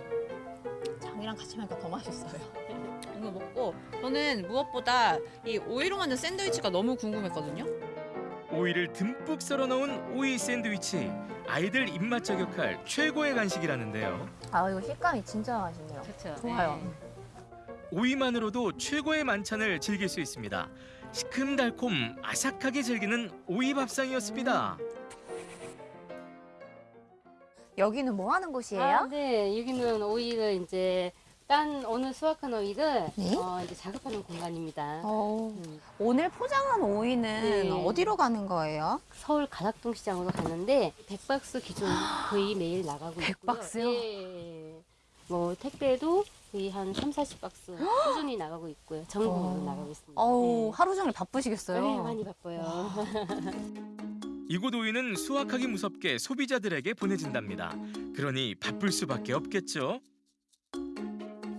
장이랑 같이 먹으니까 더 맛있어요. 이거 먹고 저는 무엇보다 이 오이로 만든 샌드위치가 너무 궁금했거든요. 오이를 듬뿍 썰어 넣은 오이 샌드위치. 아이들 입맛 저격할 최고의 간식이라는데요. 아 이거 식감이 진짜 맛있네요. 그렇죠. 좋아요. 오이만으로도 최고의 만찬을 즐길 수 있습니다. 시큼달콤 아삭하게 즐기는 오이 밥상이었습니다. 여기는 뭐 하는 곳이에요? 아, 네, 여기는 오이를 이제 딴 오늘 수확한 오이를 네? 어, 이제 작업하는 공간입니다. 어, 음. 오늘 포장한 오이는 네. 어디로 가는 거예요? 서울 가락동 시장으로 가는데 100박스 기준 거의 매일 나가고 있고요. 100박스요? 예. 뭐 택배도 거의 한 3, 40박스 꾸준히 나가고 있고요. 전국으로 나가고 있습니다. 어우 네. 하루 종일 바쁘시겠어요. 네, 많이 바빠요. 이곳 오이는 수확하기 무섭게 소비자들에게 보내진답니다. 그러니 바쁠 수밖에 없겠죠.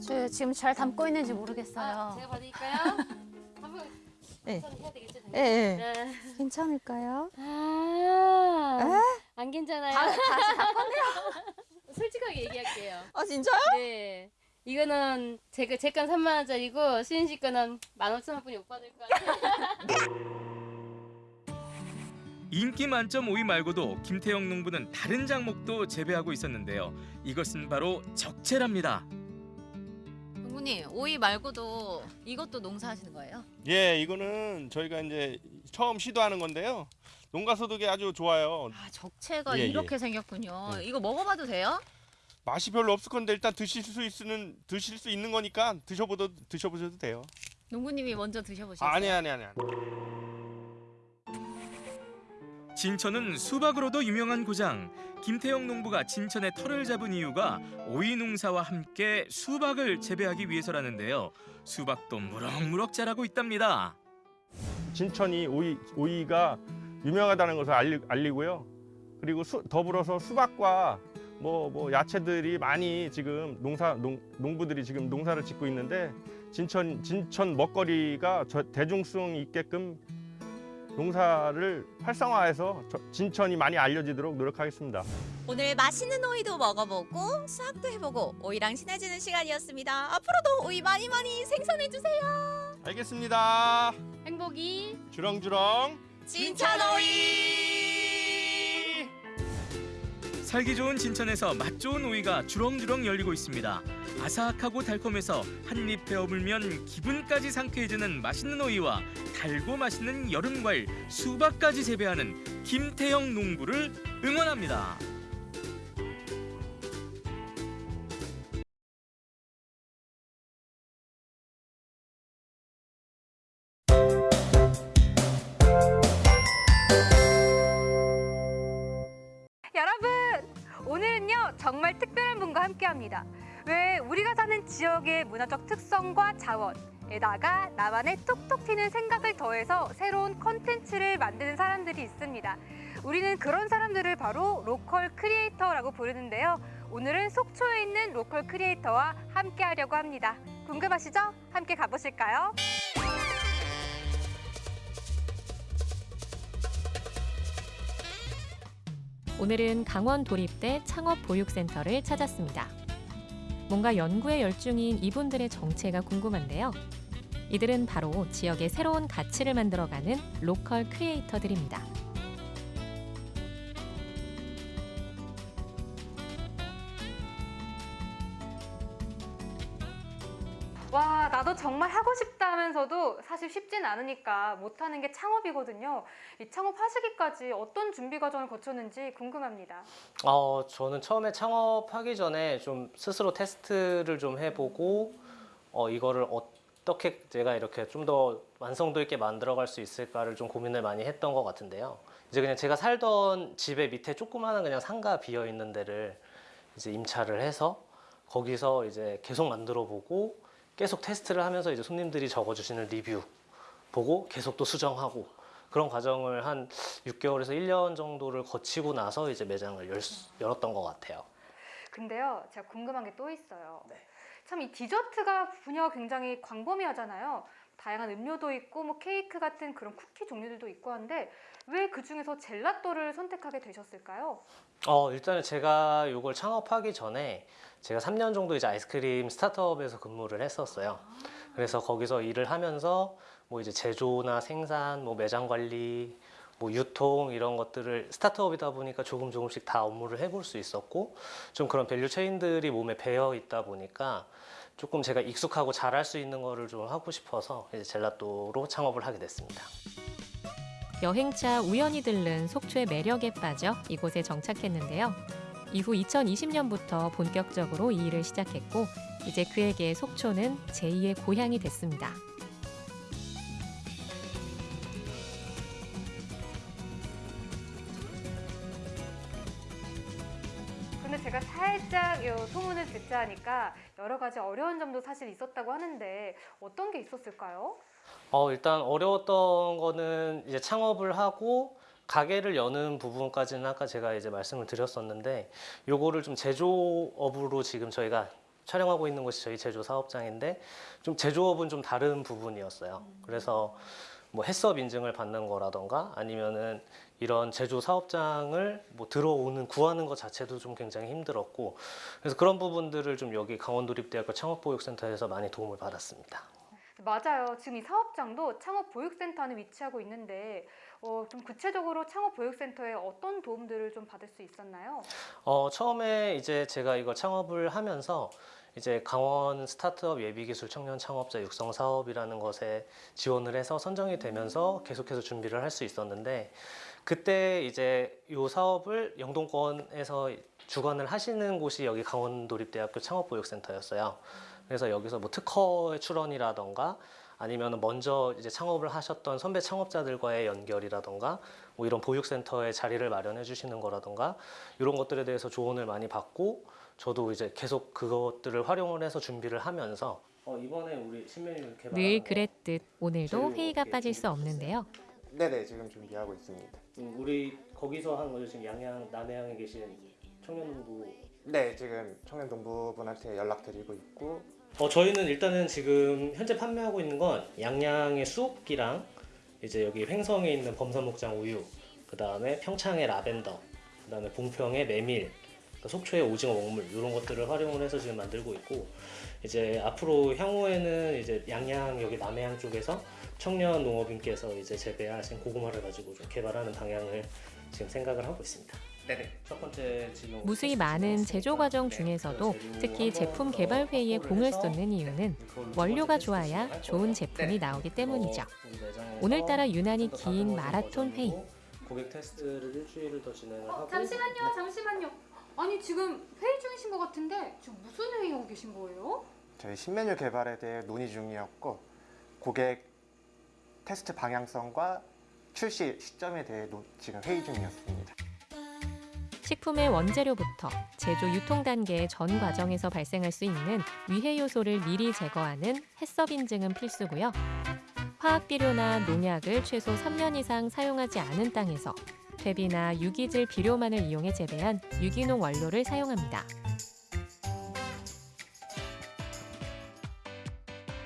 저 지금 잘 담고 있는지 모르겠어요. 아, 제가 받을까요? 한번 네. 해야 되겠죠? 예, 예. 네. 괜찮을까요? 아, 안 괜찮아요. 다- 다시 다 꺼내요. 솔직하게 얘기할게요. 아 진짜요? 네. 이거는 제가 제건 3만 원짜리고 수인 씨 거는 15,000원뿐이 못 받을 것 같아요. 인기 만점 오이 말고도 김태형 농부는 다른 작목도 재배하고 있었는데요. 이것은 바로 적채랍니다. 동구님 오이 말고도 이것도 농사하시는 거예요? 예, 이거는 저희가 이제 처음 시도하는 건데요. 농가 소득이 아주 좋아요. 아 적채가 예, 이렇게 예. 생겼군요. 네. 이거 먹어봐도 돼요? 맛이 별로 없을 건데 일단 드실 수 있는 드실 수 있는 거니까 드셔보도 드셔보셔도 돼요. 농구님이 먼저 드셔보시겠어요? 아니 아니 아니. 아니. 진천은 수박으로도 유명한 고장. 김태형 농부가 진천에 터를 잡은 이유가 오이 농사와 함께 수박을 재배하기 위해서라는데요. 수박도 무럭무럭 자라고 있답니다. 진천이 오이 오이가 유명하다는 것을 알리, 알리고요. 그리고 수, 더불어서 수박과 뭐, 뭐 야채들이 많이 지금 농사 농, 농부들이 지금 농사를 짓고 있는데 진천 진천 먹거리가 저, 대중성 있게끔 농사를 활성화해서 저, 진천이 많이 알려지도록 노력하겠습니다. 오늘 맛있는 오이도 먹어보고 수학도 해보고 오이랑 친해지는 시간이었습니다. 앞으로도 오이 많이 많이 생산해주세요. 알겠습니다. 행복이 주렁주렁 진천 오이! 살기 좋은 진천에서 맛 좋은 오이가 주렁주렁 열리고 있습니다. 아삭하고 달콤해서 한입 베어물면 기분까지 상쾌해지는 맛있는 오이와 달고 맛있는 여름 과일 수박까지 재배하는 김태형 농부를 응원합니다. 정말 특별한 분과 함께합니다. 왜 우리가 사는 지역의 문화적 특성과 자원에다가 나만의 톡톡 튀는 생각을 더해서 새로운 컨텐츠를 만드는 사람들이 있습니다. 우리는 그런 사람들을 바로 로컬 크리에이터라고 부르는데요. 오늘은 속초에 있는 로컬 크리에이터와 함께하려고 합니다. 궁금하시죠? 함께 가보실까요? 오늘은 강원 도립대 창업보육센터를 찾았습니다. 뭔가 연구에 열중인 이분들의 정체가 궁금한데요. 이들은 바로 지역의 새로운 가치를 만들어가는 로컬 크리에이터들입니다. 정말 하고 싶다 하면서도 사실 쉽진 않으니까 못하는 게 창업이거든요. 이 창업하시기까지 어떤 준비 과정을 거쳤는지 궁금합니다. 어, 저는 처음에 창업하기 전에 좀 스스로 테스트를 좀 해보고 어, 이거를 어떻게 제가 이렇게 좀 더 완성도 있게 만들어갈 수 있을까를 좀 고민을 많이 했던 것 같은데요. 이제 그냥 제가 살던 집의 밑에 조그마한 그냥 상가 비어 있는 데를 이제 임차를 해서 거기서 이제 계속 만들어 보고 계속 테스트를 하면서 이제 손님들이 적어주시는 리뷰 보고 계속 또 수정하고 그런 과정을 한 6개월에서 1년 정도를 거치고 나서 이제 매장을 열, 수- 열었던 것 같아요. 근데요, 제가 궁금한 게 또 있어요. 참이 디저트가 분야가 굉장히 광범위하잖아요. 다양한 음료도 있고 뭐 케이크 같은 그런 쿠키 종류들도 있고 한데 왜 그 중에서 젤라또를 선택하게 되셨을까요? 어, 일단은 제가 이걸 창업하기 전에 제가 3년 정도 이제 아이스크림 스타트업에서 근무를 했었어요. 그래서 거기서 일을 하면서 뭐 이제 제조나 생산, 뭐 매장 관리, 뭐 유통 이런 것들을 스타트업이다 보니까 조금 조금씩 다 업무를 해볼 수 있었고 좀 그런 value chain들이 몸에 배어 있다 보니까 조금 제가 익숙하고 잘할 수 있는 거를 좀 하고 싶어서 이제 젤라또로 창업을 하게 됐습니다. 여행차 우연히 들른 속초의 매력에 빠져 이곳에 정착했는데요. 이후 2020년부터 본격적으로 이 일을 시작했고 이제 그에게 속초는 제2의 고향이 됐습니다. 근데 제가 살짝 요 소문을 듣자 하니까 여러 가지 어려운 점도 사실 있었다고 하는데 어떤 게 있었을까요? 어, 일단 어려웠던 거는 이제 창업을 하고 가게를 여는 부분까지는 아까 제가 이제 말씀을 드렸었는데 요거를 좀 제조업으로 지금 저희가 촬영하고 있는 곳이 저희 제조 사업장인데 좀 제조업은 좀 다른 부분이었어요. 그래서 뭐 해썹 인증을 받는 거라던가 아니면은 이런 제조 사업장을 뭐 들어오는 구하는 것 자체도 좀 굉장히 힘들었고 그래서 그런 부분들을 좀 여기 강원도립대학교 창업보육센터에서 많이 도움을 받았습니다. 맞아요. 지금 이 사업장도 창업보육센터 안에 위치하고 있는데 어, 좀 구체적으로 창업보육센터에 어떤 도움들을 좀 받을 수 있었나요? 어, 처음에 이제 제가 이걸 창업을 하면서 이제 강원 스타트업 예비기술 청년 창업자 육성 사업이라는 것에 지원을 해서 선정이 되면서 계속해서 준비를 할 수 있었는데 그때 이제 이 사업을 영동권에서 주관을 하시는 곳이 여기 강원도립대학교 창업보육센터였어요. 그래서 여기서 뭐 특허의 출원이라던가 아니면 먼저 이제 창업을 하셨던 선배 창업자들과의 연결이라던가 뭐 이런 보육센터에 자리를 마련해 주시는 거라던가 이런 것들에 대해서 조언을 많이 받고 저도 이제 계속 그것들을 활용을 해서 준비를 하면서 어, 이번에 우리 신메뉴 개발 늘 그랬듯 오늘도 회의가 빠질 수 없는데요. 네네 지금 준비하고 있습니다. 음, 우리 거기서 한 거죠 지금 양양 남해양에 계신 청년농부 네 지금 청년동부분한테 연락드리고 있고 어 저희는 일단은 지금 현재 판매하고 있는 건 양양의 쑥이랑 이제 여기 횡성에 있는 범산목장 우유 그 다음에 평창의 라벤더 그 다음에 봉평의 메밀 그 속초의 오징어 먹물 이런 것들을 활용을 해서 지금 만들고 있고 이제 앞으로 향후에는 이제 양양 여기 남해안 쪽에서 청년 농업인께서 이제 재배하신 고구마를 가지고 좀 개발하는 방향을 지금 생각을 하고 있습니다. 네네. 첫 번째 지금 무수히 많은 제조 과정 중에서도 특히 제품 개발 회의에 공을 쏟는 이유는 원료가 좋아야 좋은 제품이 나오기 때문이죠. 오늘따라 유난히 긴 마라톤 회의. 고객 테스트를 일주일을 더 진행을 하고 어, 잠시만요, 잠시만요. 아니 지금 회의 중이신 것 같은데 지금 무슨 회의하고 계신 거예요? 저희 신메뉴 개발에 대해 논의 중이었고 고객 테스트 방향성과 출시 시점에 대해 노- 지금 회의 중이었습니다. 식품의 원재료부터 제조 유통 단계의 전 과정에서 발생할 수 있는 위해 요소를 미리 제거하는 해썹 인증은 필수고요. 화학 비료나 농약을 최소 3년 이상 사용하지 않은 땅에서 퇴비나 유기질 비료만을 이용해 재배한 유기농 원료를 사용합니다.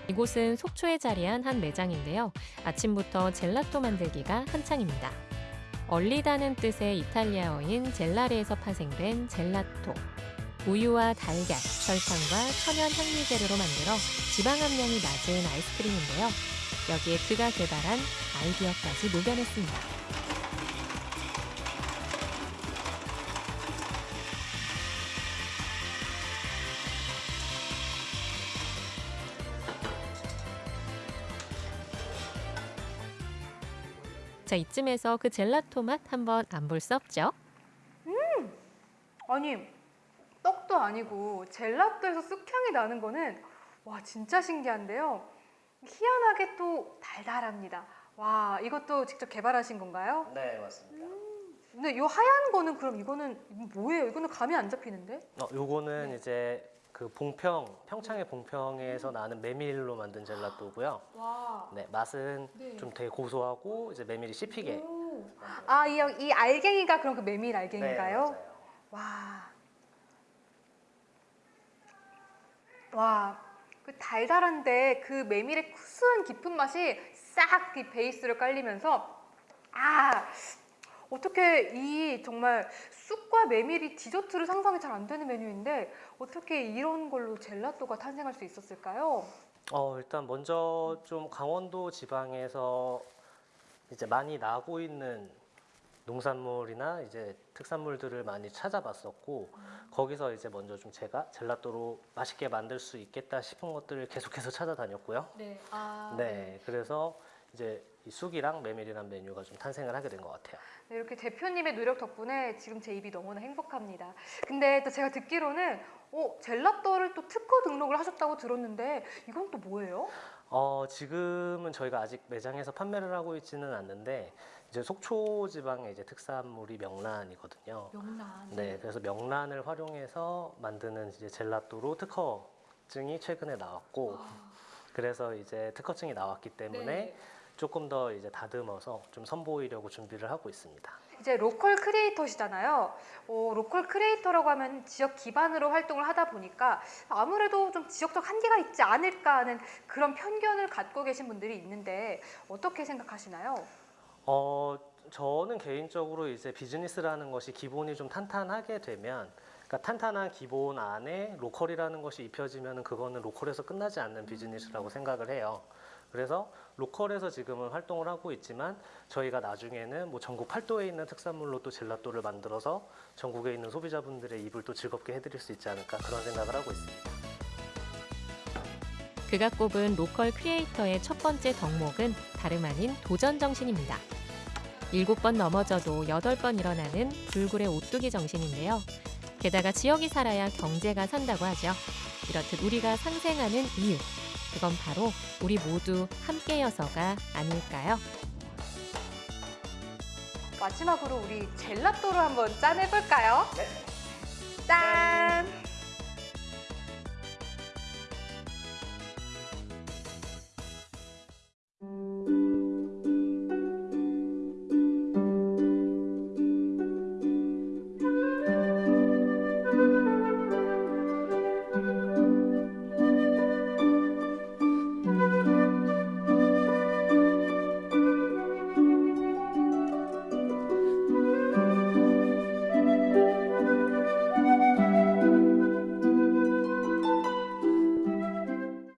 이곳은 속초에 자리한 한 매장인데요. 아침부터 젤라또 만들기가 한창입니다. 얼리다는 뜻의 이탈리아어인 젤라레에서 파생된 젤라토. 우유와 달걀, 설탕과 천연 향미 재료로 만들어 지방 함량이 낮은 아이스크림인데요. 여기에 그가 개발한 아이디어까지 녹여냈습니다. 자, 이쯤에서 그 젤라토 맛 한번 안 볼 수 없죠? 음! 아니, 떡도 아니고 젤라또에서 쑥향이 나는 거는 와, 진짜 신기한데요. 희한하게 또 달달합니다. 와, 이것도 직접 개발하신 건가요? 네, 맞습니다. 근데 이 하얀 거는 그럼 이거는 뭐예요? 이거는 감이 안 잡히는데? 어, 요거는 이제 그 봉평, 평창의 봉평에서 나는 메밀로 만든 젤라또고요. 와. 네, 맛은 네. 좀 되게 고소하고 이제 메밀이 씹히게. 아, 이, 이 알갱이가 그럼 그 메밀 네, 알갱인가요? 맞아요. 와. 와. 그 달달한데 그 메밀의 구수한 깊은 맛이 싹 이 베이스로 깔리면서 아 어떻게 이 정말 쑥과 메밀이 디저트로 상상이 잘 안 되는 메뉴인데 어떻게 이런 걸로 젤라또가 탄생할 수 있었을까요? 어, 일단 먼저 좀 강원도 지방에서 이제 많이 나고 있는 농산물이나 이제 특산물들을 많이 찾아봤었고 거기서 이제 먼저 좀 제가 젤라또로 맛있게 만들 수 있겠다 싶은 것들을 계속해서 찾아다녔고요. 네. 아, 네, 그래서 이제 이 쑥이랑 메밀이란 메뉴가 좀 탄생을 하게 된 것 같아요. 네, 이렇게 대표님의 노력 덕분에 지금 제 입이 너무나 행복합니다. 근데 또 제가 듣기로는 어, 젤라또를 또 특허 등록을 하셨다고 들었는데 이건 또 뭐예요? 어, 지금은 저희가 아직 매장에서 판매를 하고 있지는 않는데 이제 속초 지방의 이제 특산물이 명란이거든요. 명란. 네, 그래서 명란을 활용해서 만드는 이제 젤라또로 특허증이 최근에 나왔고 그래서 이제 특허증이 나왔기 때문에 네. 조금 더 이제 다듬어서 좀 선보이려고 준비를 하고 있습니다. 이제 로컬 크리에이터시잖아요. 어, 로컬 크리에이터라고 하면 지역 기반으로 활동을 하다 보니까 아무래도 좀 지역적 한계가 있지 않을까 하는 그런 편견을 갖고 계신 분들이 있는데 어떻게 생각하시나요? 어, 저는 개인적으로 이제 비즈니스라는 것이 기본이 좀 탄탄하게 되면 그러니까 탄탄한 기본 안에 로컬이라는 것이 입혀지면 그거는 로컬에서 끝나지 않는 비즈니스라고 생각을 해요. 그래서 로컬에서 지금은 활동을 하고 있지만 저희가 나중에는 뭐 전국 팔도에 있는 특산물로 또 젤라또를 만들어서 전국에 있는 소비자분들의 입을 또 즐겁게 해드릴 수 있지 않을까 그런 생각을 하고 있습니다. 그가 꼽은 로컬 크리에이터의 첫 번째 덕목은 다름 아닌 도전 정신입니다. 일곱 번 넘어져도 여덟 번 일어나는 불굴의 오뚜기 정신인데요. 게다가 지역이 살아야 경제가 산다고 하죠. 이렇듯 우리가 상생하는 이유, 그건 바로 우리 모두 함께여서가 아닐까요? 마지막으로 우리 젤라또를 한번 짜내볼까요? 네. 짠! 짠.